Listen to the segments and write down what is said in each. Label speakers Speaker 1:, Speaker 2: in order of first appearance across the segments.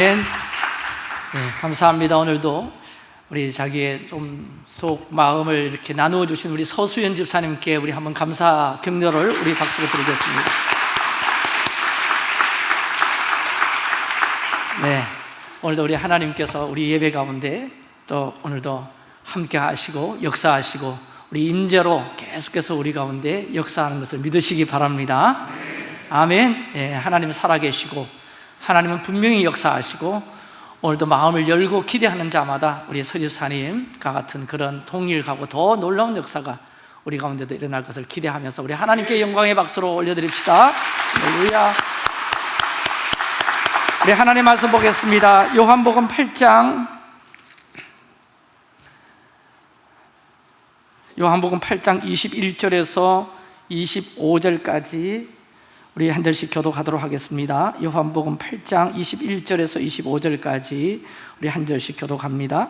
Speaker 1: 네, 감사합니다. 오늘도 우리 자기의 좀 속 마음을 이렇게 나누어 주신 우리 서수연 집사님께 우리 한번 감사 격려를 우리 박수로 드리겠습니다. 네, 오늘도 우리 하나님께서 우리 예배 가운데 또 오늘도 함께 하시고 역사하시고 우리 임재로 계속해서 우리 가운데 역사하는 것을 믿으시기 바랍니다. 아멘. 예, 하나님 살아계시고 하나님은 분명히 역사하시고 오늘도 마음을 열고 기대하는 자마다 우리 서집사님과 같은 그런 통일하고 더 놀라운 역사가 우리 가운데도 일어날 것을 기대하면서 우리 하나님께 영광의 박수로 올려드립시다. 할렐루야. 우리 하나님 말씀 보겠습니다. 요한복음 8장. 요한복음 8장 21절에서 25절까지 우리 한 절씩 교독하도록 하겠습니다. 요한복음 8장 21절에서 25절까지 우리 한 절씩 교독합니다.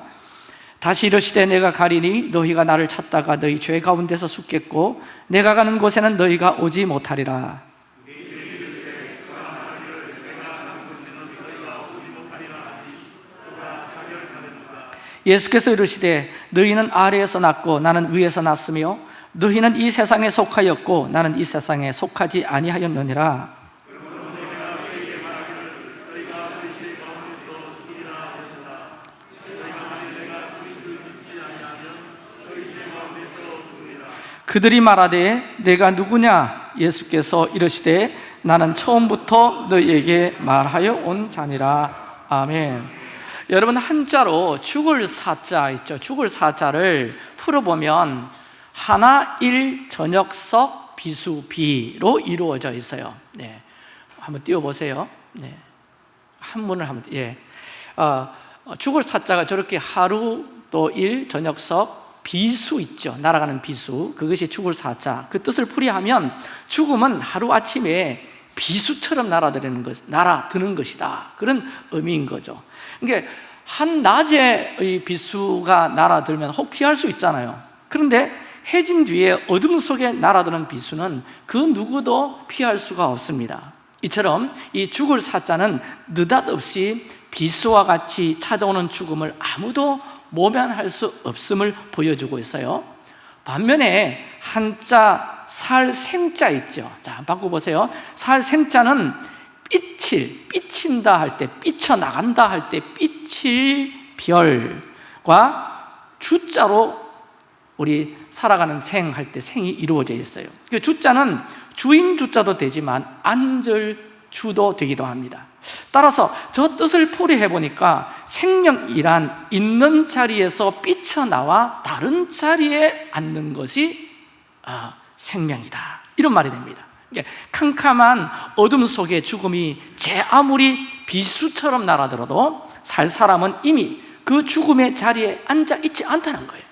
Speaker 1: 다시 이르시되 내가 가리니 너희가 나를 찾다가 너희 죄 가운데서 죽겠고 내가 가는 곳에는 너희가 오지 못하리라. 예수께서 이르시되 너희는 아래에서 났고 나는 위에서 났으며 너희는 이 세상에 속하였고 나는 이 세상에 속하지 아니하였느니라. 그들이 말하되 내가 누구냐? 예수께서 이르시되 나는 처음부터 너희에게 말하여 온 자니라. 아멘. 여러분 한자로 죽을 사자 있죠. 죽을 사자를 풀어보면 하나, 일, 저녁석, 비수, 비로 이루어져 있어요. 네. 한번 띄워보세요. 네. 한문을 한번 예. 어, 죽을 사자가 저렇게 하루 또 일, 저녁석, 비수 있죠. 날아가는 비수. 그것이 죽을 사자. 그 뜻을 풀이하면 죽음은 하루아침에 비수처럼 날아드는 것, 날아드는 것이다. 그런 의미인 거죠. 그러니까 한낮에 비수가 날아들면 혹 피할 수 있잖아요. 그런데 해진 뒤에 어둠 속에 날아드는 비수는 그 누구도 피할 수가 없습니다. 이처럼 이 죽을 사자는 느닷없이 비수와 같이 찾아오는 죽음을 아무도 모면할 수 없음을 보여주고 있어요. 반면에 한자 살 생자 있죠. 자 바꿔보세요. 살 생자는 삐칠, 삐친다 할 때, 삐쳐나간다 할때 삐칠 별과 주자로 우리 살아가는 생 할 때 생이 이루어져 있어요. 그 주자는 주인 주자도 되지만 안절 주도 되기도 합니다. 따라서 저 뜻을 풀이해 보니까 생명이란 있는 자리에서 삐쳐나와 다른 자리에 앉는 것이 아, 생명이다. 이런 말이 됩니다. 캄캄한 어둠 속에 죽음이 제 아무리 비수처럼 날아들어도 살 사람은 이미 그 죽음의 자리에 앉아 있지 않다는 거예요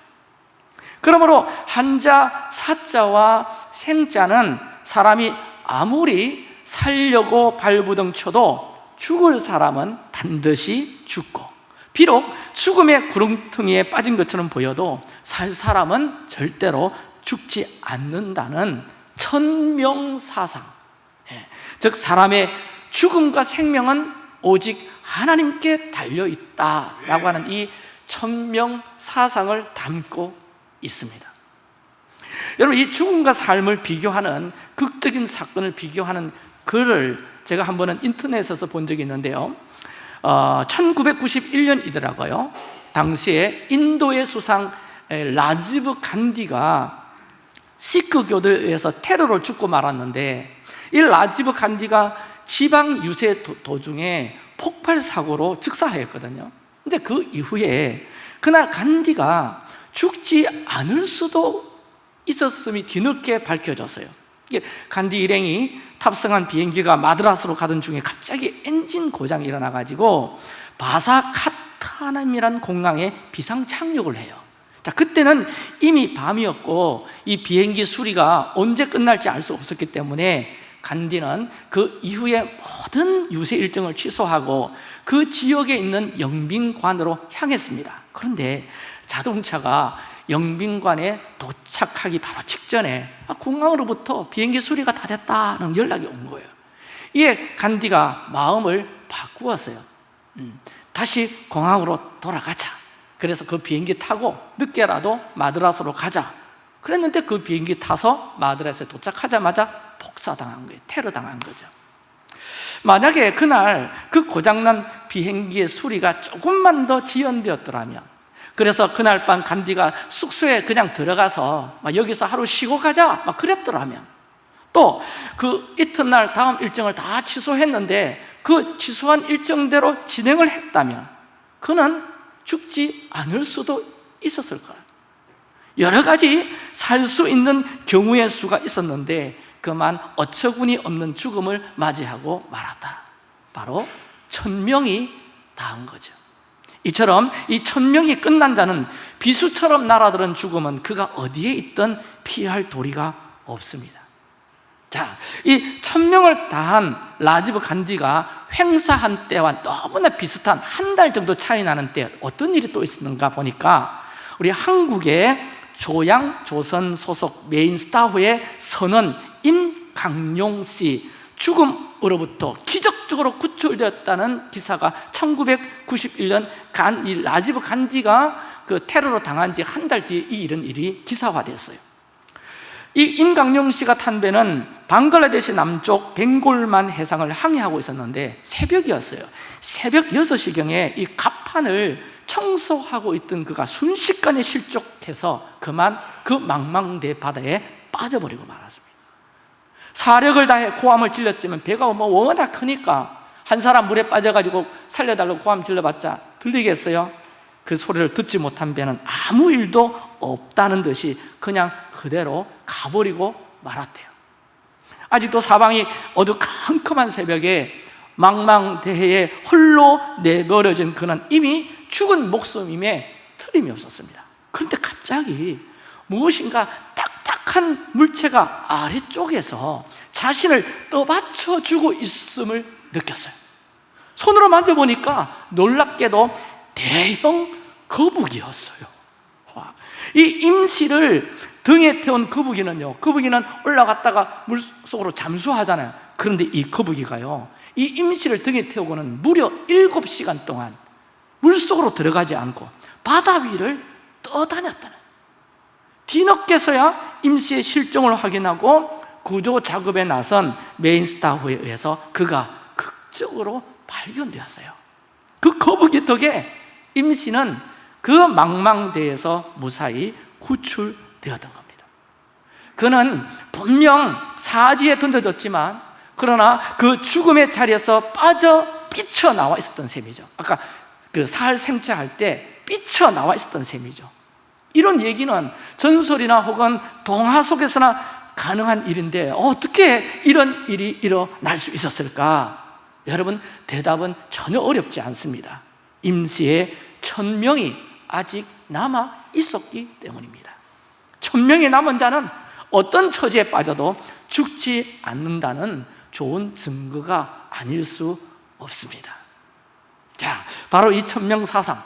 Speaker 1: 그러므로 한자, 사자와 생자는 사람이 아무리 살려고 발부둥 쳐도 죽을 사람은 반드시 죽고 비록 죽음의 구렁텅이에 빠진 것처럼 보여도 살 사람은 절대로 죽지 않는다는 천명사상 예. 즉 사람의 죽음과 생명은 오직 하나님께 달려있다라고 하는 이 천명사상을 담고 있습니다. 여러분 이 죽음과 삶을 비교하는 극적인 사건을 비교하는 글을 제가 한 번은 인터넷에서 본 적이 있는데요. 어, 1991년이더라고요. 당시에 인도의 수상 라지브 간디가 시크 교도에서 테러로 죽고 말았는데 이 라지브 간디가 지방 유세 도중에 폭발 사고로 즉사하였거든요. 근데 그 이후에 그날 간디가 죽지 않을 수도 있었음이 뒤늦게 밝혀졌어요. 간디 일행이 탑승한 비행기가 마드라스로 가던 중에 갑자기 엔진 고장이 일어나가지고 바사카타남이란 공항에 비상 착륙을 해요. 자 그때는 이미 밤이었고 이 비행기 수리가 언제 끝날지 알 수 없었기 때문에 간디는 그 이후에 모든 유세 일정을 취소하고 그 지역에 있는 영빈관으로 향했습니다. 그런데 자동차가 영빈관에 도착하기 바로 직전에 아, 공항으로부터 비행기 수리가 다 됐다는 연락이 온 거예요. 이에 간디가 마음을 바꾸었어요. 음, 다시 공항으로 돌아가자. 그래서 그 비행기 타고 늦게라도 마드라스로 가자. 그랬는데 그 비행기 타서 마드라스에 도착하자마자 폭사당한 거예요. 테러 당한 거죠. 만약에 그날 그 고장난 비행기의 수리가 조금만 더 지연되었더라면 그래서 그날 밤 간디가 숙소에 그냥 들어가서 막 여기서 하루 쉬고 가자 막 그랬더라면. 또 그 이튿날 다음 일정을 다 취소했는데 그 취소한 일정대로 진행을 했다면 그는 죽지 않을 수도 있었을 거예요 여러 가지 살 수 있는 경우의 수가 있었는데 그만 어처구니 없는 죽음을 맞이하고 말았다. 바로 천명이 다한 거죠 이처럼 이 천명이 끝난 자는 비수처럼 날아드는 죽음은 그가 어디에 있든 피할 도리가 없습니다. 자, 이 천명을 다한 라지브 간디가 횡사한 때와 너무나 비슷한 한 달 정도 차이 나는 때 어떤 일이 또 있었는가 보니까 우리 한국의 조양 상선 소속 메인 스타호의 선원 임강용 씨 죽음으로부터 기적 적으로 구출되었다는 기사가 1991년 간, 이 라지브 간디가 그 테러로 당한 지 한 달 뒤에 이 이런 일이 기사화됐어요. 이 임강용 씨가 탄 배는 방글라데시 남쪽 벵골만 해상을 항해하고 있었는데 새벽이었어요. 새벽 6시경에 이 갑판을 청소하고 있던 그가 순식간에 실족해서 그만 그 망망대 바다에 빠져버리고 말았습니다 사력을 다해 고함을 질렀지만 배가 뭐 워낙 크니까 한 사람 물에 빠져가지고 살려달라고 고함 질러봤자 들리겠어요? 그 소리를 듣지 못한 배는 아무 일도 없다는 듯이 그냥 그대로 가버리고 말았대요 아직도 사방이 어두컴컴한 새벽에 망망대해에 홀로 내버려진 그는 이미 죽은 목숨임에 틀림이 없었습니다 그런데 갑자기 무엇인가 딱 딱한 물체가 아래쪽에서 자신을 떠받쳐주고 있음을 느꼈어요. 손으로 만져보니까 놀랍게도 대형 거북이였어요. 이 임시를 등에 태운 거북이는요 거북이는 올라갔다가 물속으로 잠수하잖아요. 그런데 이 거북이가요 이 임시를 등에 태우고는 무려 7시간 동안 물속으로 들어가지 않고 바다 위를 떠다녔다는 뒤늦게서야 임시의 실종을 확인하고 구조 작업에 나선 메인 스타후에 의해서 그가 극적으로 발견되었어요. 그 거북이 덕에 임시는 그 망망대에서 무사히 구출되었던 겁니다. 그는 분명 사지에 던져졌지만 그러나 그 죽음의 자리에서 빠져 삐쳐나와 있었던 셈이죠. 아까 그 사할 생체할 때 삐쳐나와 있었던 셈이죠 이런 얘기는 전설이나 혹은 동화 속에서나 가능한 일인데 어떻게 이런 일이 일어날 수 있었을까? 여러분 대답은 전혀 어렵지 않습니다. 임시의 천명이 아직 남아 있었기 때문입니다. 천명이 남은 자는 어떤 처지에 빠져도 죽지 않는다는 좋은 증거가 아닐 수 없습니다. 자, 바로 이 천명 사상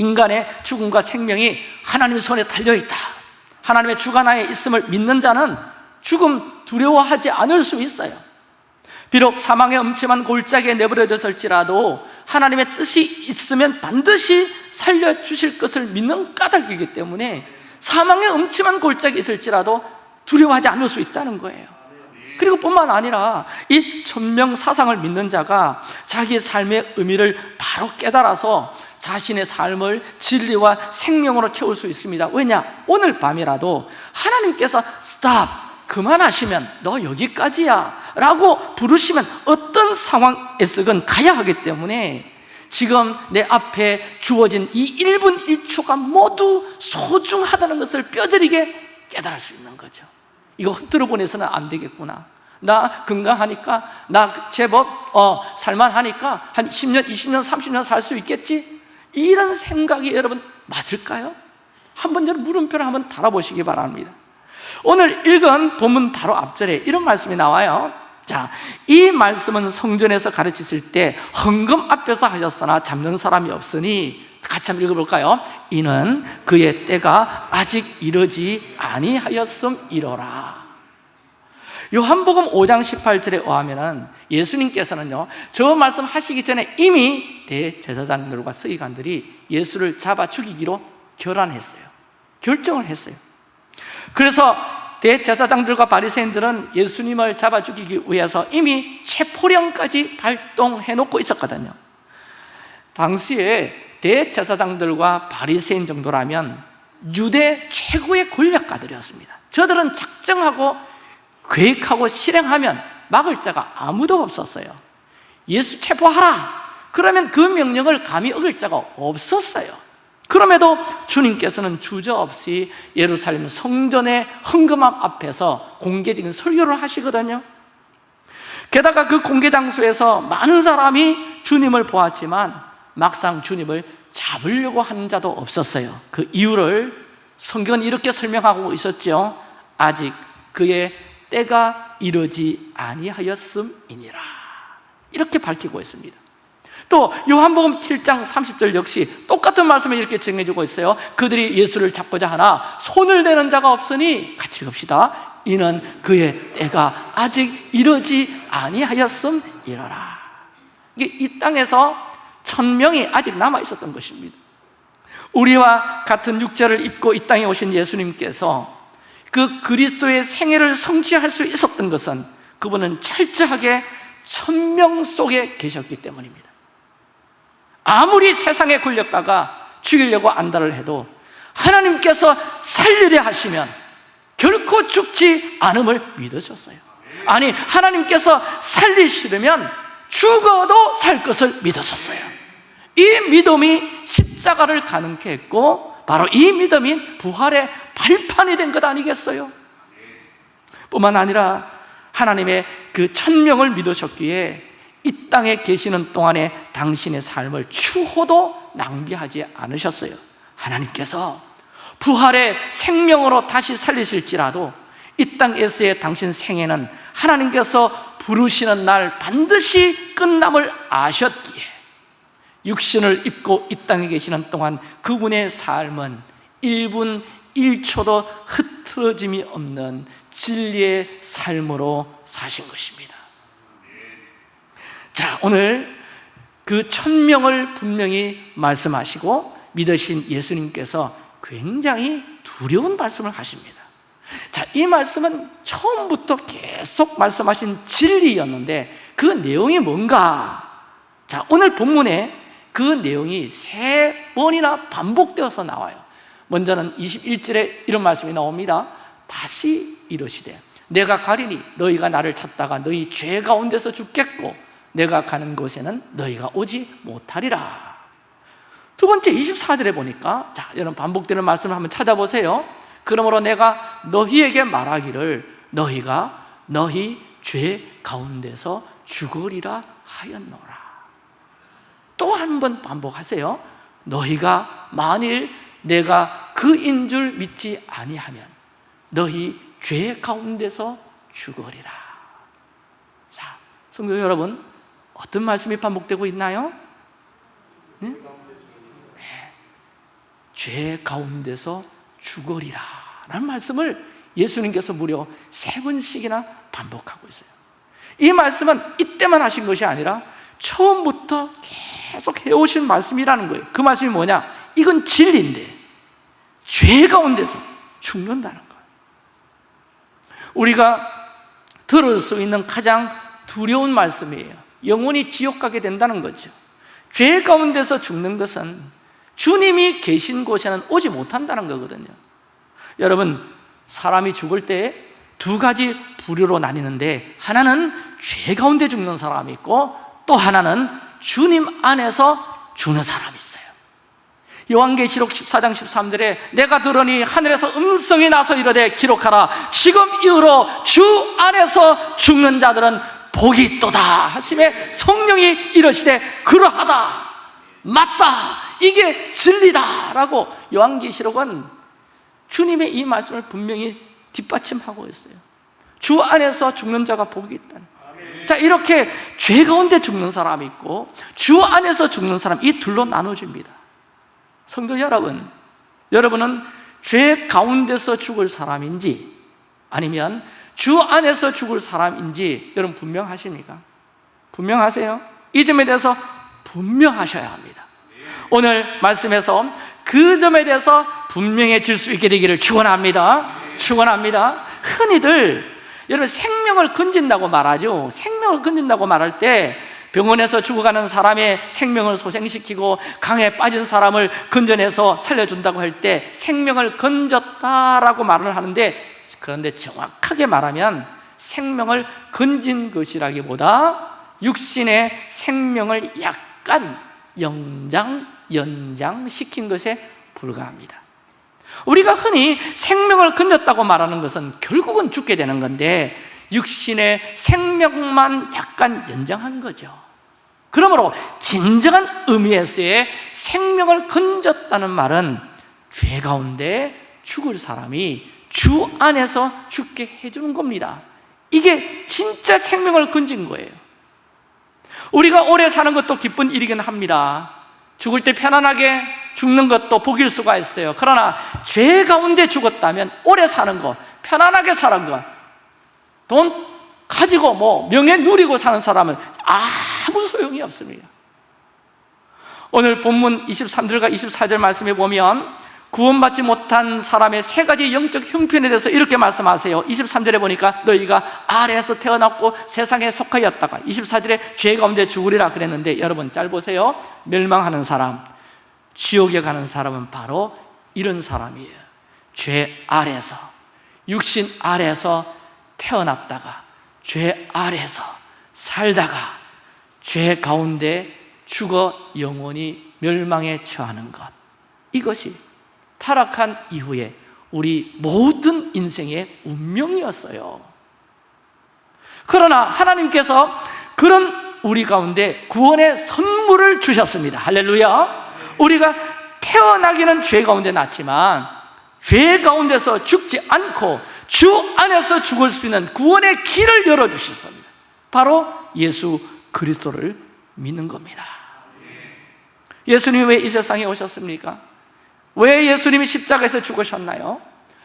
Speaker 1: 인간의 죽음과 생명이 하나님의 손에 달려있다. 하나님의 주관하에 있음을 믿는 자는 죽음 두려워하지 않을 수 있어요. 비록 사망의 음침한 골짜기에 내버려졌을지라도 하나님의 뜻이 있으면 반드시 살려주실 것을 믿는 까닭이기 때문에 사망의 음침한 골짜기에 있을지라도 두려워하지 않을 수 있다는 거예요. 그리고 뿐만 아니라 이 천명 사상을 믿는 자가 자기의 삶의 의미를 바로 깨달아서 자신의 삶을 진리와 생명으로 채울 수 있습니다 왜냐? 오늘 밤이라도 하나님께서 스탑! 그만하시면 너 여기까지야 라고 부르시면 어떤 상황에서건 가야 하기 때문에 지금 내 앞에 주어진 이 1분 1초가 모두 소중하다는 것을 뼈저리게 깨달을 수 있는 거죠 이거 흔들어 보내서는 안 되겠구나 나 건강하니까 나 제법 어, 살만하니까 한 10년, 20년, 30년 살 수 있겠지? 이런 생각이 여러분 맞을까요? 한번 여러분 물음표를 한번 달아보시기 바랍니다 오늘 읽은 본문 바로 앞절에 이런 말씀이 나와요 자, 이 말씀은 성전에서 가르치실 때 헌금 앞에서 하셨으나 잡는 사람이 없으니 같이 한번 읽어볼까요? 이는 그의 때가 아직 이르지 아니하였음이로라 요한복음 5장 18절에 의하면 예수님께서는요 저 말씀 하시기 전에 이미 대제사장들과 서기관들이 예수를 잡아 죽이기로 결단했어요. 결정을 했어요. 그래서 대제사장들과 바리새인들은 예수님을 잡아 죽이기 위해서 이미 체포령까지 발동해 놓고 있었거든요. 당시에 대제사장들과 바리새인 정도라면 유대 최고의 권력가들이었습니다. 저들은 작정하고 계획하고 실행하면 막을 자가 아무도 없었어요. 예수 체포하라. 그러면 그 명령을 감히 어길 자가 없었어요. 그럼에도 주님께서는 주저없이 예루살렘 성전의 헌금함 앞에서 공개적인 설교를 하시거든요. 게다가 그 공개 장소에서 많은 사람이 주님을 보았지만 막상 주님을 잡으려고 하는 자도 없었어요. 그 이유를 성경은 이렇게 설명하고 있었죠. 아직 그의 때가 이르지 아니하였음이니라. 이렇게 밝히고 있습니다. 또 요한복음 7장 30절 역시 똑같은 말씀을 이렇게 정해주고 있어요. 그들이 예수를 잡고자 하나 손을 대는 자가 없으니 같이 갑시다. 이는 그의 때가 아직 이르지 아니하였음이라. 이게 이 땅에서 천명이 아직 남아 있었던 것입니다. 우리와 같은 육체를 입고 이 땅에 오신 예수님께서 그 그리스도의 생애를 성취할 수 있었던 것은 그분은 철저하게 천명 속에 계셨기 때문입니다. 아무리 세상의 권력가가 죽이려고 안달을 해도 하나님께서 살리려 하시면 결코 죽지 않음을 믿으셨어요. 아니 하나님께서 살리시려면 죽어도 살 것을 믿으셨어요. 이 믿음이 십자가를 가능케 했고 바로 이 믿음이 부활의 발판이 된 것 아니겠어요? 뿐만 아니라 하나님의 그 천명을 믿으셨기에 이 땅에 계시는 동안에 당신의 삶을 추호도 낭비하지 않으셨어요 하나님께서 부활의 생명으로 다시 살리실지라도 이 땅에서의 당신 생애는 하나님께서 부르시는 날 반드시 끝남을 아셨기에 육신을 입고 이 땅에 계시는 동안 그분의 삶은 1분 1초도 흐트러짐이 없는 진리의 삶으로 사신 것입니다. 자 오늘 그 천명을 분명히 말씀하시고 믿으신 예수님께서 굉장히 두려운 말씀을 하십니다. 자, 이 말씀은 처음부터 계속 말씀하신 진리였는데 그 내용이 뭔가? 자, 오늘 본문에 그 내용이 세 번이나 반복되어서 나와요 먼저는 21절에 이런 말씀이 나옵니다. 다시 이러시되 내가 가리니 너희가 나를 찾다가 너희 죄 가운데서 죽겠고 내가 가는 곳에는 너희가 오지 못하리라. 두 번째 24절에 보니까 자 여러분 반복되는 말씀을 한번 찾아보세요. 그러므로 내가 너희에게 말하기를 너희가 너희 죄 가운데서 죽으리라 하였노라. 또 한 번 반복하세요. 너희가 만일 내가 그인 줄 믿지 아니하면 너희 죄 가운데서 죽으리라 자, 성도 여러분 어떤 말씀이 반복되고 있나요? 네? 네. 죄 가운데서 죽으리라 라는 말씀을 예수님께서 무려 세 번씩이나 반복하고 있어요 이 말씀은 이때만 하신 것이 아니라 처음부터 계속 해오신 말씀이라는 거예요 그 말씀이 뭐냐? 이건 진리인데 죄 가운데서 죽는다는 거예요. 우리가 들을 수 있는 가장 두려운 말씀이에요. 영원히 지옥 가게 된다는 거죠. 죄 가운데서 죽는 것은 주님이 계신 곳에는 오지 못한다는 거거든요. 여러분 사람이 죽을 때두 가지 부류로 나뉘는데 하나는 죄 가운데 죽는 사람이 있고 또 하나는 주님 안에서 죽는 사람이 있어요 요한계시록 14장 13절에 내가 들으니 하늘에서 음성이 나서 이르되 기록하라. 지금 이후로 주 안에서 죽는 자들은 복이 있도다 하심에 성령이 이러시되 그러하다. 맞다. 이게 진리다 라고 요한계시록은 주님의 이 말씀을 분명히 뒷받침하고 있어요. 주 안에서 죽는 자가 복이 있다는. 자 이렇게 죄 가운데 죽는 사람이 있고 주 안에서 죽는 사람 이 둘로 나눠집니다 성도 여러분 여러분은 죄 가운데서 죽을 사람인지 아니면 주 안에서 죽을 사람인지 여러분 분명하십니까? 분명하세요? 이 점에 대해서 분명하셔야 합니다 오늘 말씀에서 그 점에 대해서 분명해질 수 있게 되기를 축원합니다 축원합니다 흔히들 여러분 생명을 건진다고 말하죠 생명을 건진다고 말할 때 병원에서 죽어가는 사람의 생명을 소생시키고 강에 빠진 사람을 건져내서 살려준다고 할 때 생명을 건졌다라고 말을 하는데 그런데 정확하게 말하면 생명을 건진 것이라기보다 육신의 생명을 약간 영장, 연장시킨 것에 불과합니다. 우리가 흔히 생명을 건졌다고 말하는 것은 결국은 죽게 되는 건데 육신의 생명만 약간 연장한 거죠. 그러므로 진정한 의미에서의 생명을 건졌다는 말은 죄 가운데 죽을 사람이 주 안에서 죽게 해주는 겁니다. 이게 진짜 생명을 건진 거예요. 우리가 오래 사는 것도 기쁜 일이긴 합니다. 죽을 때 편안하게 죽는 것도 복일 수가 있어요. 그러나 죄 가운데 죽었다면 오래 사는 것, 편안하게 사는 것, 돈 가지고 뭐 명예 누리고 사는 사람은 아무 소용이 없습니다. 오늘 본문 23절과 24절 말씀에 보면 구원받지 못한 사람의 세 가지 영적 형편에 대해서 이렇게 말씀하세요. 23절에 보니까 너희가 아래에서 태어났고 세상에 속하였다가 24절에 죄 가운데 죽으리라 그랬는데 여러분 잘 보세요. 멸망하는 사람 지옥에 가는 사람은 바로 이런 사람이에요. 죄 아래에서 육신 아래에서 태어났다가 죄 아래에서 살다가 죄 가운데 죽어 영원히 멸망에 처하는 것. 이것이 타락한 이후에 우리 모든 인생의 운명이었어요. 그러나 하나님께서 그런 우리 가운데 구원의 선물을 주셨습니다. 할렐루야. 우리가 태어나기는 죄 가운데 났지만 죄 가운데서 죽지 않고 주 안에서 죽을 수 있는 구원의 길을 열어주셨습니다 바로 예수 그리스도를 믿는 겁니다 예수님이 왜이 세상에 오셨습니까? 왜 예수님이 십자가에서 죽으셨나요?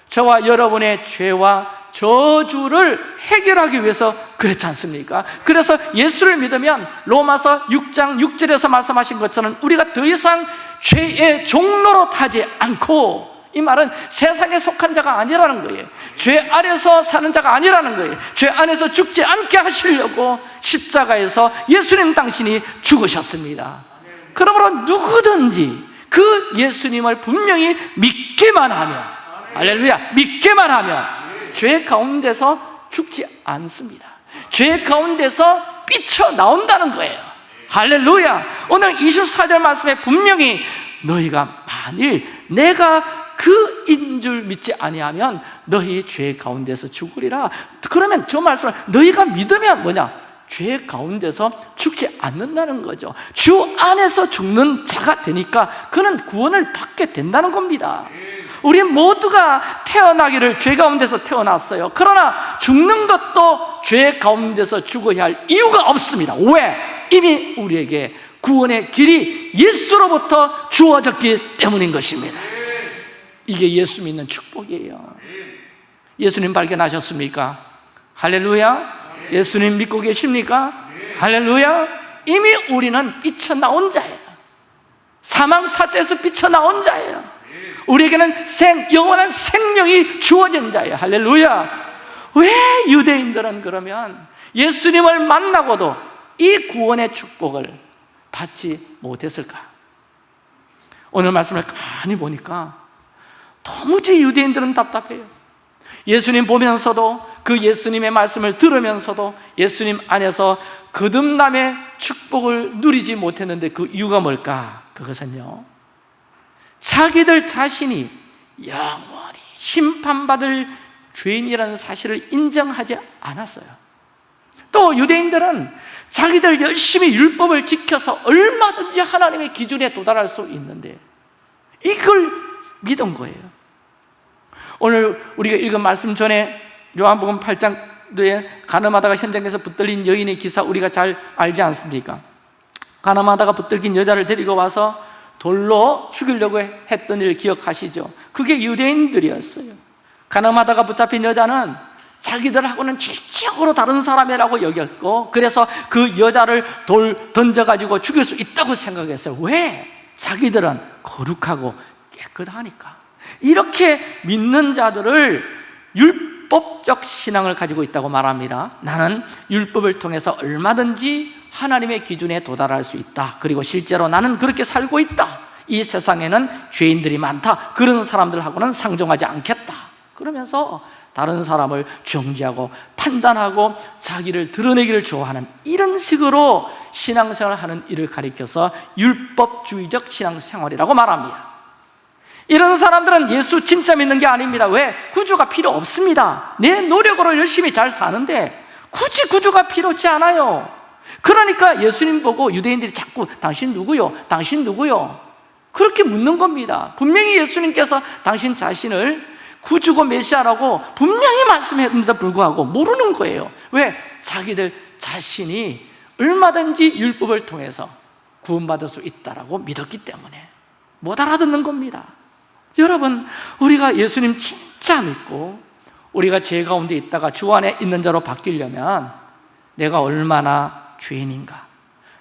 Speaker 1: 저와 여러분의 죄와 저주를 해결하기 위해서 그랬지 않습니까? 그래서 예수를 믿으면 로마서 6장 6절에서 말씀하신 것처럼 우리가 더 이상 죄의 종로로 타지 않고 이 말은 세상에 속한 자가 아니라는 거예요. 죄 아래서 사는 자가 아니라는 거예요. 죄 안에서 죽지 않게 하시려고 십자가에서 예수님 당신이 죽으셨습니다. 그러므로 누구든지 그 예수님을 분명히 믿기만 하면 할렐루야 믿기만 하면 죄 가운데서 죽지 않습니다. 죄 가운데서 삐쳐 나온다는 거예요. 할렐루야. 오늘 24절 말씀에 분명히 너희가 만일 내가 그인 줄 믿지 아니하면 너희 죄 가운데서 죽으리라. 그러면 저 말씀을 너희가 믿으면 뭐냐? 죄 가운데서 죽지 않는다는 거죠. 주 안에서 죽는 자가 되니까 그는 구원을 받게 된다는 겁니다. 우리 모두가 태어나기를 죄 가운데서 태어났어요. 그러나 죽는 것도 죄 가운데서 죽어야 할 이유가 없습니다. 왜? 이미 우리에게 구원의 길이 예수로부터 주어졌기 때문인 것입니다 이게 예수 믿는 축복이에요. 예수님 발견하셨습니까? 할렐루야. 예수님 믿고 계십니까? 할렐루야. 이미 우리는 삐쳐나온 자예요. 사망 사자에서 삐쳐나온 자예요. 우리에게는 생, 영원한 생명이 주어진 자예요. 할렐루야. 왜 유대인들은 그러면 예수님을 만나고도 이 구원의 축복을 받지 못했을까? 오늘 말씀을 가만히 보니까 도무지 유대인들은 답답해요. 예수님 보면서도 그 예수님의 말씀을 들으면서도 예수님 안에서 거듭남의 축복을 누리지 못했는데 그 이유가 뭘까? 그것은요 자기들 자신이 영원히 심판받을 죄인이라는 사실을 인정하지 않았어요. 또 유대인들은 자기들 열심히 율법을 지켜서 얼마든지 하나님의 기준에 도달할 수 있는데 이걸 믿은 거예요 오늘 우리가 읽은 말씀 전에 요한복음 8장에 가늠하다가 현장에서 붙들린 여인의 기사 우리가 잘 알지 않습니까? 가늠하다가 붙들긴 여자를 데리고 와서 돌로 죽이려고 했던 일을 기억하시죠? 그게 유대인들이었어요 가늠하다가 붙잡힌 여자는 자기들하고는 질적으로 다른 사람이라고 여겼고 그래서 그 여자를 돌 던져가지고 죽일 수 있다고 생각했어요 왜? 자기들은 거룩하고 깨끗하니까 이렇게 믿는 자들을 율법적 신앙을 가지고 있다고 말합니다. 나는 율법을 통해서 얼마든지 하나님의 기준에 도달할 수 있다. 그리고 실제로 나는 그렇게 살고 있다. 이 세상에는 죄인들이 많다. 그런 사람들하고는 상종하지 않겠다. 그러면서 다른 사람을 정지하고 판단하고 자기를 드러내기를 좋아하는 이런 식으로 신앙생활을 하는 일을 가리켜서 율법주의적 신앙생활이라고 말합니다 이런 사람들은 예수 진짜 믿는 게 아닙니다 왜? 구주가 필요 없습니다 내 노력으로 열심히 잘 사는데 굳이 구주가 필요치 않아요 그러니까 예수님 보고 유대인들이 자꾸 당신 누구요? 당신 누구요? 그렇게 묻는 겁니다 분명히 예수님께서 당신 자신을 구주고 메시아라고 분명히 말씀했는데도 불구하고 모르는 거예요 왜? 자기들 자신이 얼마든지 율법을 통해서 구원받을 수 있다고 믿었기 때문에 못 알아듣는 겁니다 여러분 우리가 예수님 진짜 믿고 우리가 죄 가운데 있다가 주 안에 있는 자로 바뀌려면 내가 얼마나 죄인인가?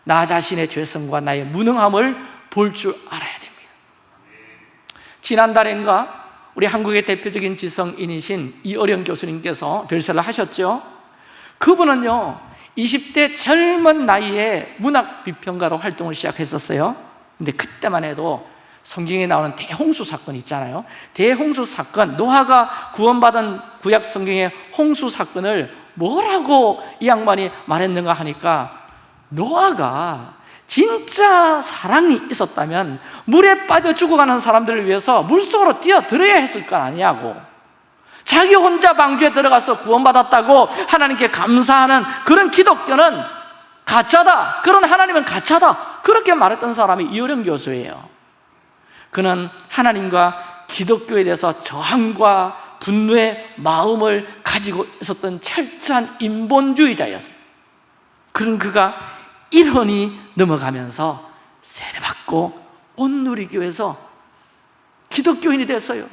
Speaker 1: 나 자신의 죄성과 나의 무능함을 볼 줄 알아야 됩니다. 지난달인가 우리 한국의 대표적인 지성인이신 이어령 교수님께서 별세를 하셨죠? 그분은요 20대 젊은 나이에 문학 비평가로 활동을 시작했었어요. 근데 그때만 해도 성경에 나오는 대홍수 사건 있잖아요. 대홍수 사건, 노아가 구원받은 구약 성경의 홍수 사건을 뭐라고 이 양반이 말했는가 하니까 노아가 진짜 사랑이 있었다면 물에 빠져 죽어가는 사람들을 위해서 물속으로 뛰어들어야 했을 거 아니냐고. 자기 혼자 방주에 들어가서 구원받았다고 하나님께 감사하는 그런 기독교는 가짜다. 그런 하나님은 가짜다. 그렇게 말했던 사람이 이효령 교수예요 그는 하나님과 기독교에 대해서 저항과 분노의 마음을 가지고 있었던 철저한 인본주의자였습니다. 그런 그가 일혼이 넘어가면서 세례받고 온누리교에서 기독교인이 됐어요.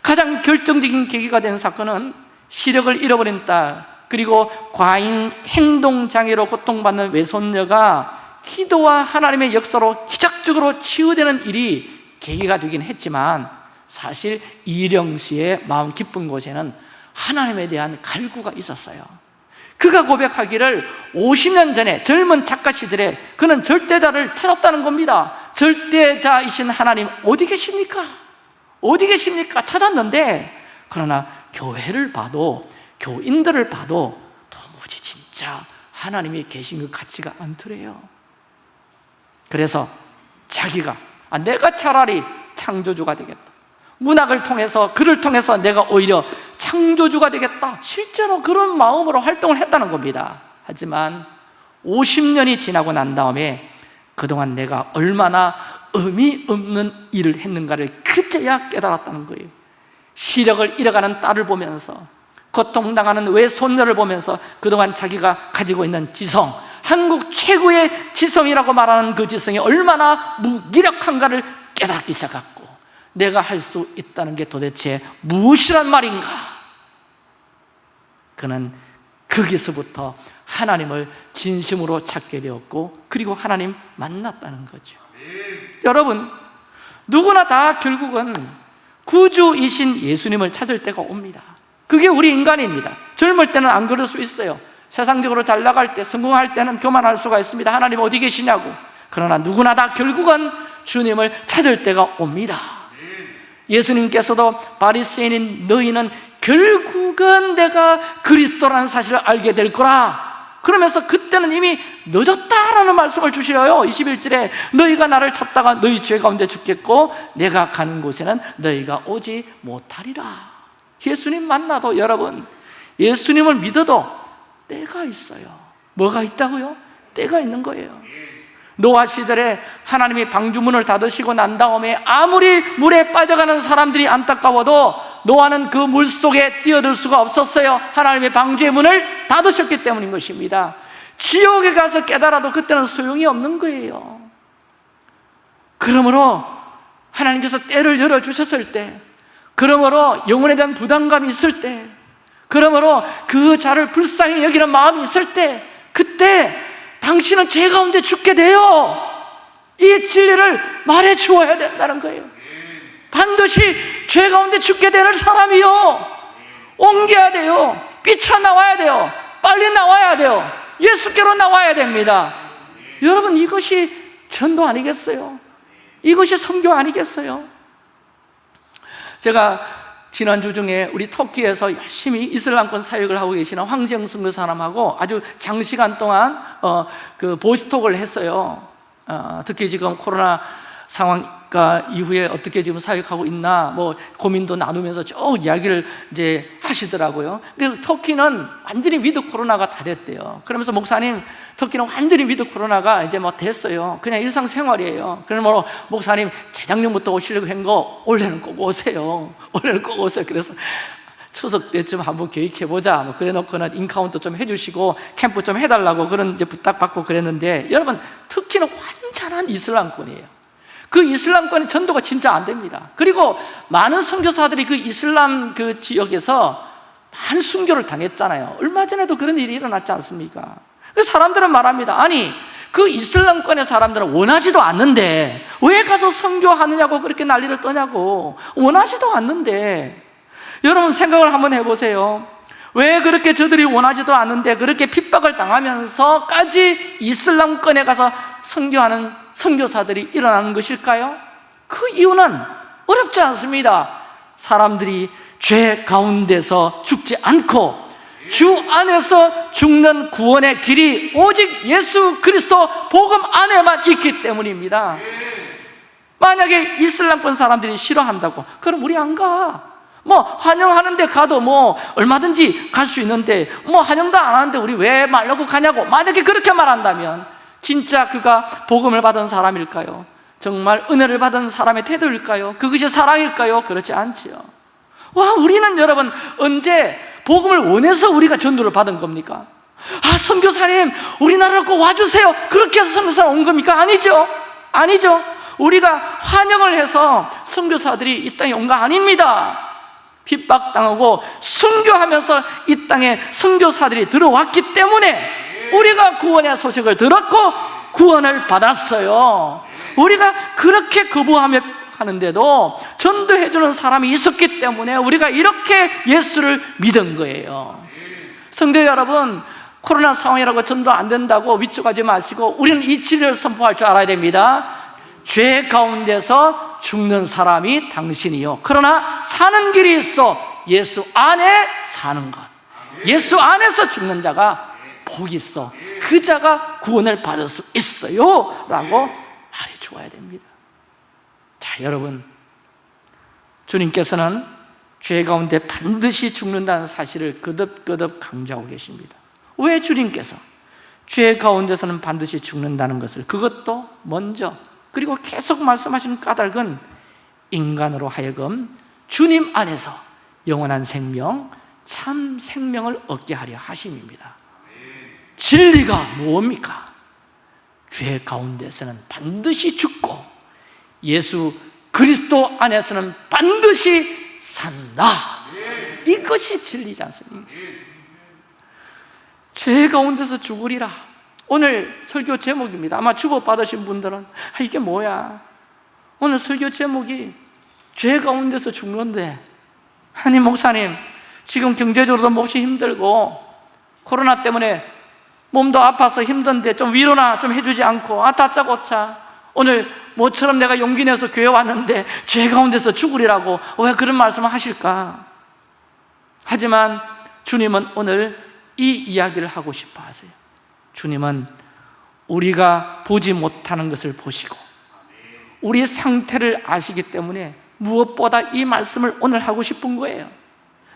Speaker 1: 가장 결정적인 계기가 된 사건은 시력을 잃어버린 딸 그리고 과잉 행동장애로 고통받는 외손녀가 기도와 하나님의 역사로 기적적으로 치유되는 일이 계기가 되긴 했지만 사실 이령 씨의 마음 깊은 곳에는 하나님에 대한 갈구가 있었어요 그가 고백하기를 50년 전에 젊은 작가 시절에 그는 절대자를 찾았다는 겁니다 절대자이신 하나님 어디 계십니까? 어디 계십니까? 찾았는데 그러나 교회를 봐도 교인들을 봐도 도무지 진짜 하나님이 계신 것 같지가 않더래요 그래서 자기가 아, 내가 차라리 창조주가 되겠다. 문학을 통해서 글을 통해서 내가 오히려 창조주가 되겠다. 실제로 그런 마음으로 활동을 했다는 겁니다. 하지만 50년이 지나고 난 다음에 그동안 내가 얼마나 의미 없는 일을 했는가를 그제야 깨달았다는 거예요. 시력을 잃어가는 딸을 보면서 고통당하는 외손녀를 보면서 그동안 자기가 가지고 있는 지성 한국 최고의 지성이라고 말하는 그 지성이 얼마나 무기력한가를 깨닫기 시작했고 내가 할 수 있다는 게 도대체 무엇이란 말인가? 그는 거기서부터 하나님을 진심으로 찾게 되었고 그리고 하나님 만났다는 거죠. 여러분 누구나 다 결국은 구주이신 예수님을 찾을 때가 옵니다. 그게 우리 인간입니다. 젊을 때는 안 그럴 수 있어요 세상적으로 잘 나갈 때 성공할 때는 교만할 수가 있습니다. 하나님 어디 계시냐고. 그러나 누구나 다 결국은 주님을 찾을 때가 옵니다. 예수님께서도 바리새인인 너희는 결국은 내가 그리스도라는 사실을 알게 될 거라. 그러면서 그때는 이미 늦었다라는 말씀을 주시어요. 21절에 너희가 나를 찾다가 너희 죄 가운데 죽겠고 내가 가는 곳에는 너희가 오지 못하리라. 예수님 만나도 여러분 예수님을 믿어도 때가 있어요. 뭐가 있다고요? 때가 있는 거예요. 노아 시절에 하나님이 방주문을 닫으시고 난 다음에 아무리 물에 빠져가는 사람들이 안타까워도 노아는 그 물 속에 뛰어들 수가 없었어요. 하나님의 방주의 문을 닫으셨기 때문인 것입니다. 지옥에 가서 깨달아도 그때는 소용이 없는 거예요. 그러므로 하나님께서 때를 열어주셨을 때 그러므로 영혼에 대한 부담감이 있을 때 그러므로 그 자를 불쌍히 여기는 마음이 있을 때 그때 당신은 죄 가운데 죽게 돼요. 이 진리를 말해 주어야 된다는 거예요. 반드시 죄 가운데 죽게 되는 사람이요. 옮겨야 돼요. 삐쳐나와야 돼요. 빨리 나와야 돼요. 예수께로 나와야 됩니다. 여러분 이것이 전도 아니겠어요? 이것이 선교 아니겠어요? 제가 지난주 중에 우리 터키에서 열심히 이슬람권 사역을 하고 계시는 황세영 선교사람하고 아주 장시간 동안 어, 그 보스톡을 했어요. 어, 특히 지금 코로나 상황 가 이후에 어떻게 지금 사역하고 있나 뭐 고민도 나누면서 쭉 이야기를 이제 하시더라고요. 근데 터키는 완전히 위드 코로나가 다 됐대요. 그러면서 목사님 터키는 완전히 위드 코로나가 이제 뭐 됐어요. 그냥 일상 생활이에요. 그러면 뭐 목사님 재작년부터 오시려고 한 거 올해는 꼭 오세요. 올해는 꼭 오세요. 그래서 추석 때쯤 한번 계획해 보자 뭐 그래 놓고는 encounter 좀 해주시고 캠프 좀 해달라고 그런 이제 부탁받고 그랬는데 여러분 터키는 완전한 이슬람권이에요 그 이슬람권의 전도가 진짜 안 됩니다. 그리고 많은 선교사들이 그 이슬람 그 지역에서 많은 순교를 당했잖아요. 얼마 전에도 그런 일이 일어났지 않습니까? 그 사람들은 말합니다. 아니 그 이슬람권의 사람들은 원하지도 않는데 왜 가서 선교하느냐고 그렇게 난리를 떠냐고. 원하지도 않는데. 여러분 생각을 한번 해보세요 왜 그렇게 저들이 원하지도 않는데 그렇게 핍박을 당하면서까지 이슬람권에 가서 선교하는 선교사들이 일어나는 것일까요? 그 이유는 어렵지 않습니다 사람들이 죄 가운데서 죽지 않고 주 안에서 죽는 구원의 길이 오직 예수 그리스도 복음 안에만 있기 때문입니다 만약에 이슬람권 사람들이 싫어한다고 그럼 우리 안 가. 뭐 환영하는데 가도 뭐 얼마든지 갈 수 있는데 뭐 환영도 안 하는데 우리 왜 말려고 가냐고 만약에 그렇게 말한다면 진짜 그가 복음을 받은 사람일까요? 정말 은혜를 받은 사람의 태도일까요? 그것이 사랑일까요? 그렇지 않지요 와 우리는 여러분 언제 복음을 원해서 우리가 전도를 받은 겁니까? 아 선교사님 우리나라로 꼭 와주세요 그렇게 해서 선교사 온 겁니까? 아니죠 아니죠 우리가 환영을 해서 선교사들이 이 땅에 온 거 아닙니다 핍박당하고 순교하면서 이 땅에 선교사들이 들어왔기 때문에 우리가 구원의 소식을 들었고 구원을 받았어요. 우리가 그렇게 거부하며 하는데도 전도해주는 사람이 있었기 때문에 우리가 이렇게 예수를 믿은 거예요. 성도 여러분 코로나 상황이라고 전도 안 된다고 위축하지 마시고 우리는 이 진리를 선포할 줄 알아야 됩니다 죄 가운데서 죽는 사람이 당신이요. 그러나 사는 길이 있어 예수 안에 사는 것. 예수 안에서 죽는 자가 복이 있어. 그 자가 구원을 받을 수 있어요. 라고 말해 주어야 됩니다. 자 여러분. 주님께서는 죄 가운데 반드시 죽는다는 사실을 거듭거듭 강조하고 계십니다. 왜 주님께서 죄 가운데서는 반드시 죽는다는 것을? 그것도 먼저 그리고 계속 말씀하시는 까닭은 인간으로 하여금 주님 안에서 영원한 생명, 참 생명을 얻게 하려 하심입니다 진리가 무엇입니까? 죄 가운데서는 반드시 죽고 예수 그리스도 안에서는 반드시 산다 이것이 진리지 않습니까? 죄 가운데서 죽으리라 오늘 설교 제목입니다. 아마 주고받으신 분들은 아, 이게 뭐야? 오늘 설교 제목이 죄 가운데서 죽는데. 아니 목사님 지금 경제적으로도 몹시 힘들고 코로나 때문에 몸도 아파서 힘든데 좀 위로나 좀 해주지 않고 아 다짜고짜 오늘 모처럼 내가 용기 내서 교회 왔는데 죄 가운데서 죽으리라고 왜 그런 말씀을 하실까? 하지만 주님은 오늘 이 이야기를 하고 싶어 하세요 주님은 우리가 보지 못하는 것을 보시고 우리 상태를 아시기 때문에 무엇보다 이 말씀을 오늘 하고 싶은 거예요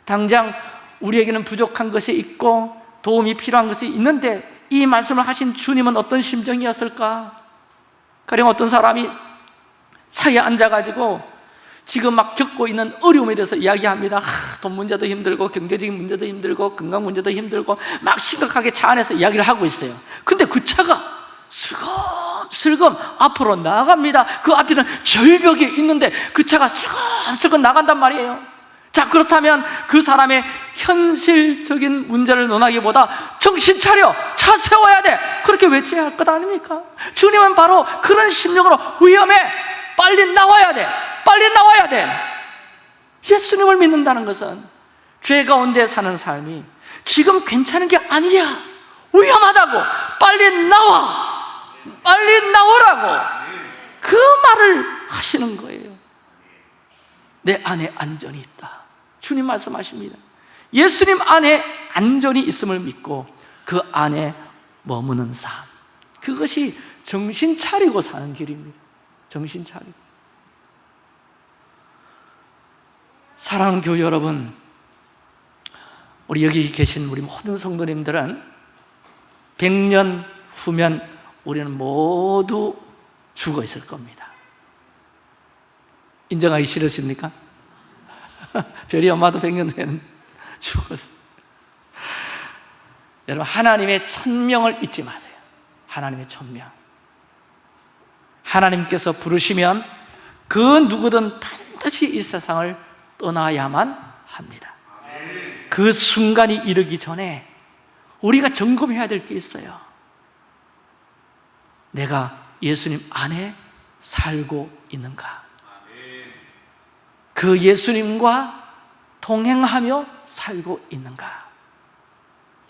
Speaker 1: 당장 우리에게는 부족한 것이 있고 도움이 필요한 것이 있는데 이 말씀을 하신 주님은 어떤 심정이었을까? 가령 어떤 사람이 차에 앉아가지고 지금 막 겪고 있는 어려움에 대해서 이야기합니다. 하, 돈 문제도 힘들고 경제적인 문제도 힘들고 건강 문제도 힘들고 막 심각하게 차 안에서 이야기를 하고 있어요. 근데 그 차가 슬금슬금 앞으로 나갑니다. 그 앞에는 절벽이 있는데 그 차가 슬금슬금 나간단 말이에요. 자 그렇다면 그 사람의 현실적인 문제를 논하기보다 정신 차려! 차 세워야 돼! 그렇게 외쳐야 할 것 아닙니까? 주님은 바로 그런 심령으로 위험해 빨리 나와야 돼. 빨리 나와야 돼. 예수님을 믿는다는 것은 죄 가운데 사는 삶이 지금 괜찮은 게 아니야. 위험하다고. 빨리 나와. 빨리 나오라고. 그 말을 하시는 거예요. 내 안에 안전이 있다. 주님 말씀하십니다. 예수님 안에 안전이 있음을 믿고 그 안에 머무는 삶. 그것이 정신 차리고 사는 길입니다 정신 차리고. 사랑하는 교회 여러분 우리 여기 계신 우리 모든 성도님들은 100년 후면 우리는 모두 죽어 있을 겁니다. 인정하기 싫으십니까? 별이 엄마도 100년 후에는 죽었어. 여러분 하나님의 천명을 잊지 마세요. 하나님의 천명 하나님께서 부르시면 그 누구든 반드시 이 세상을 떠나야만 합니다. 그 순간이 이르기 전에 우리가 점검해야 될 게 있어요. 내가 예수님 안에 살고 있는가? 그 예수님과 동행하며 살고 있는가?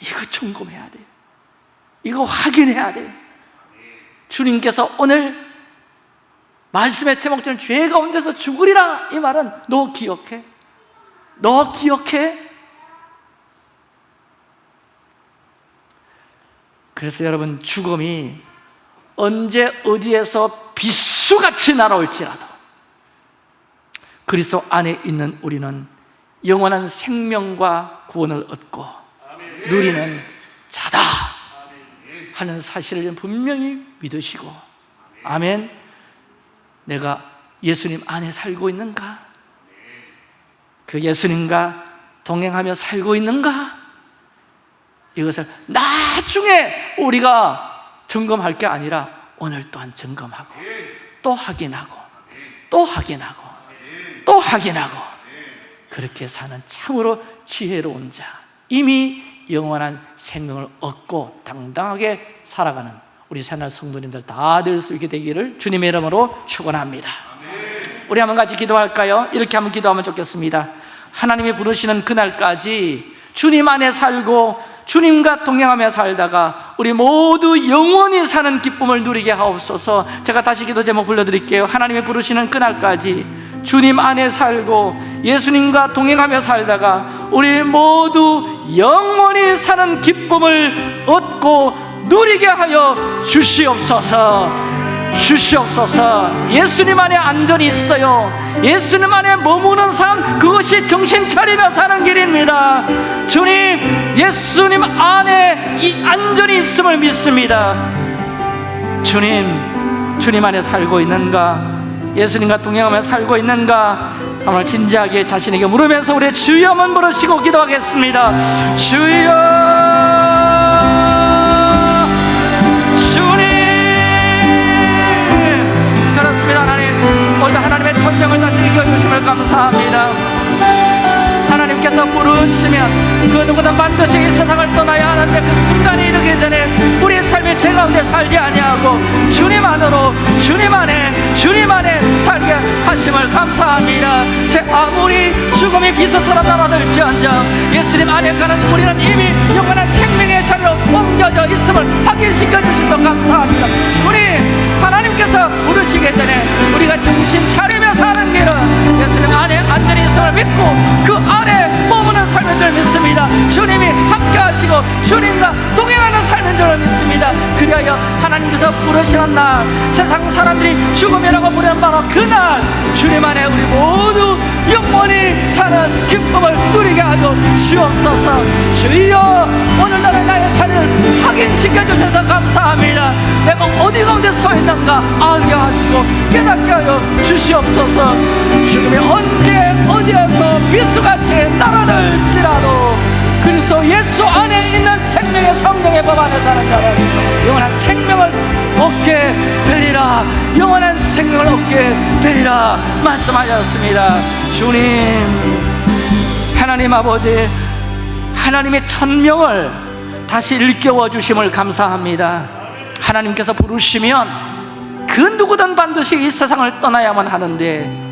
Speaker 1: 이거 점검해야 돼요 이거 확인해야 돼요 주님께서 오늘 말씀의 제목처럼 죄 가운데서 죽으리라 이 말은 너 기억해? 너 기억해? 그래서 여러분 죽음이 언제 어디에서 비수같이 날아올지라도 그리스도 안에 있는 우리는 영원한 생명과 구원을 얻고 누리는 자다 하는 사실을 분명히 믿으시고 아멘 내가 예수님 안에 살고 있는가? 그 예수님과 동행하며 살고 있는가? 이것을 나중에 우리가 점검할 게 아니라 오늘 또한 점검하고 또 확인하고 또 확인하고 또 확인하고 그렇게 사는 참으로 지혜로운 자 이미 영원한 생명을 얻고 당당하게 살아가는 우리 새날 성도님들 다 될 수 있게 되기를 주님의 이름으로 축원합니다. 우리 한번 같이 기도할까요? 이렇게 한번 기도하면 좋겠습니다. 하나님이 부르시는 그날까지 주님 안에 살고 주님과 동행하며 살다가 우리 모두 영원히 사는 기쁨을 누리게 하옵소서. 제가 다시 기도 제목 불러드릴게요. 하나님이 부르시는 그날까지 주님 안에 살고 예수님과 동행하며 살다가 우리 모두 영원히 사는 기쁨을 얻고 누리게 하여 주시옵소서. 주시옵소서. 예수님 안에 안전이 있어요. 예수님 안에 머무는 삶 그것이 정신 차리며 사는 길입니다. 주님 예수님 안에 이 안전이 있음을 믿습니다. 주님 주님 안에 살고 있는가? 예수님과 동행하며 살고 있는가? 오늘 진지하게 자신에게 물으면서 우리 주여 한번 부르시고 기도하겠습니다. 주여 오늘도 하나님의 천명을 다시 이겨주심을 감사합니다. 하나님께서 부르시면 그 누구든 반드시 이 세상을 떠나야 하는데 그 순간이 이르기 전에 우리의 삶이 죄 가운데 살지 아니하고 주님 안으로 주님 안에 주님 안에 살게 하심을 감사합니다. 제 아무리 죽음이 비수처럼 날아들지언정 예수님 안에 가는 우리는 이미 영원한 생명의 자리로 옮겨져 있음을 확인시켜 주신다 감사합니다. 주님 하나님께서 부르시기 전에 우리가 정신 차리며 사는 길은 예수님 안에 안전히 있음을 믿고 그 안에 머무는 삶인 줄 믿습니다. 주님이 함께 하시고 주님과 동행하는 삶인 줄 믿습니다. 그리하여 하나님께서 부르시는 날 세상 사람들이 죽음이라고 부르는 바로 그날 주님 안에 우리 모두 영원히 사는 기쁨을 누리게 하여 주옵소서. 주여 오늘날의 나의 자리를 확인시켜 주셔서 감사합니다. 내가 어디 가운데 서 있는가 알게 하시고 깨닫게 하여 주시옵소서 죽음이 언제 어디에서 비수같이 따라들지라도 그리스도 예수 안에 있는 생명의 성령의 법 안에 사는 자는 영원한 생명을 얻게 되리라. 영원한 생명을 얻게 되리라 말씀하셨습니다. 주님 하나님 아버지 하나님의 천명을 다시 일깨워 주심을 감사합니다. 하나님께서 부르시면 그 누구든 반드시 이 세상을 떠나야만 하는데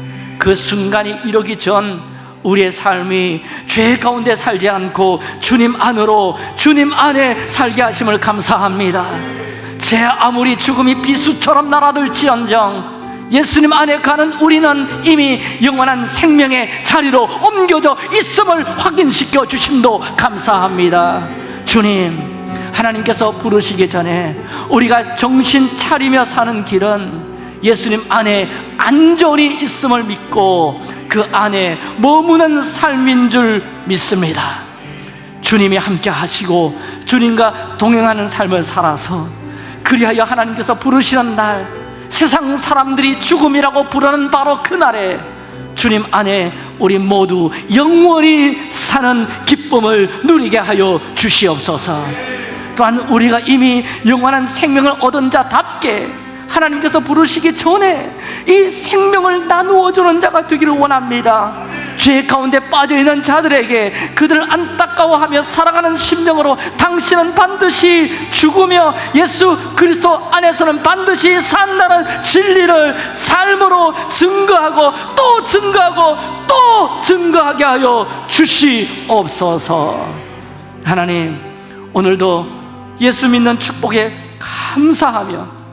Speaker 1: 그 순간이 이르기 전 우리의 삶이 죄 가운데 살지 않고 주님 안으로 주님 안에 살게 하심을 감사합니다. 제 아무리 죽음이 비수처럼 날아들지언정 예수님 안에 가는 우리는 이미 영원한 생명의 자리로 옮겨져 있음을 확인시켜 주심도 감사합니다. 주님 하나님께서 부르시기 전에 우리가 정신 차리며 사는 길은 예수님 안에 안전이 있음을 믿고 그 안에 머무는 삶인 줄 믿습니다. 주님이 함께 하시고 주님과 동행하는 삶을 살아서 그리하여 하나님께서 부르시는 날 세상 사람들이 죽음이라고 부르는 바로 그날에 주님 안에 우리 모두 영원히 사는 기쁨을 누리게 하여 주시옵소서. 또한 우리가 이미 영원한 생명을 얻은 자답게 하나님께서 부르시기 전에 이 생명을 나누어 주는 자가 되기를 원합니다. 죄 가운데 빠져 있는 자들에게 그들을 안타까워하며 사랑하는 심령으로 당신은 반드시 죽으며 예수 그리스도 안에서는 반드시 산다는 진리를 삶으로 증거하고 또 증거하고 또 증거하게 하여 주시옵소서. 하나님, 오늘도 예수 믿는 축복에 감사하며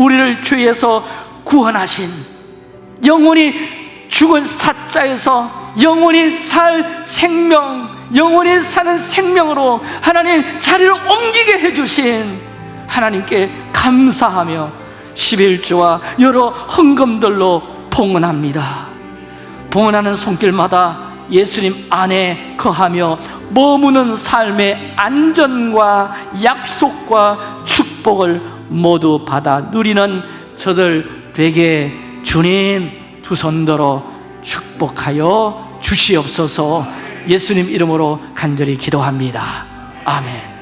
Speaker 1: 우리를 죄에서 구원하신 영원히 죽을 사자에서 영원히 살 생명 영원히 사는 생명으로 하나님 자리를 옮기게 해주신 하나님께 감사하며 11조와 여러 헌금들로 봉헌합니다. 봉헌하는 손길마다 예수님 안에 거하며 머무는 삶의 안전과 약속과 축복을 모두 받아 누리는 저들 되게 주님 두 손 들어 축복하여 주시옵소서. 예수님 이름으로 간절히 기도합니다. 아멘